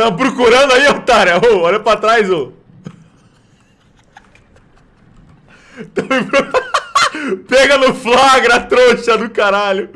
Tá procurando aí, otário? Ô, olha pra trás, ô. Tá Pega no flagra, trouxa do caralho.